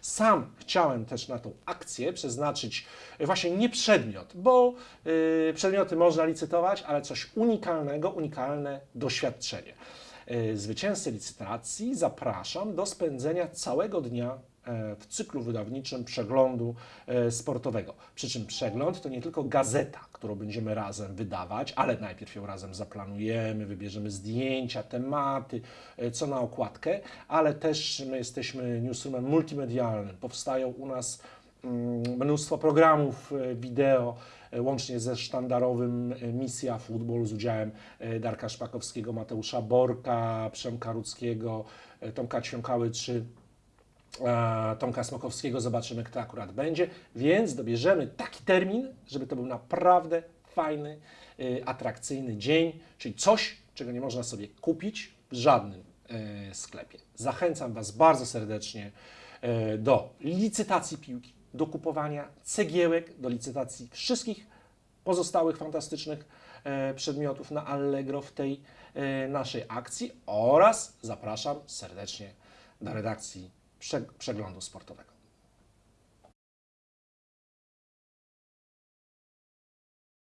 Sam chciałem też na tą akcję przeznaczyć właśnie nie przedmiot, bo y, przedmioty można licytować, ale coś unikalnego, unikalne doświadczenie. Y, Zwycięzcę licytacji zapraszam do spędzenia całego dnia e, w cyklu wydawniczym przeglądu e, sportowego. Przy czym przegląd to nie tylko gazeta, którą będziemy razem wydawać, ale najpierw ją razem zaplanujemy, wybierzemy zdjęcia, tematy, e, co na okładkę, ale też my jesteśmy newsroomem multimedialnym. Powstają u nas mnóstwo programów e, wideo, e, łącznie ze sztandarowym e, Misja Futbol z udziałem Darka Szpakowskiego, Mateusza Borka, Przemka Rudzkiego, Tomka Ćwiąkały czy Tomka Smokowskiego. Zobaczymy, kto akurat będzie. Więc dobierzemy taki termin, żeby to był naprawdę fajny, atrakcyjny dzień, czyli coś, czego nie można sobie kupić w żadnym sklepie. Zachęcam Was bardzo serdecznie do licytacji piłki, do kupowania cegiełek, do licytacji wszystkich pozostałych fantastycznych e, przedmiotów na Allegro w tej e, naszej akcji oraz zapraszam serdecznie do redakcji prze- przeglądu sportowego.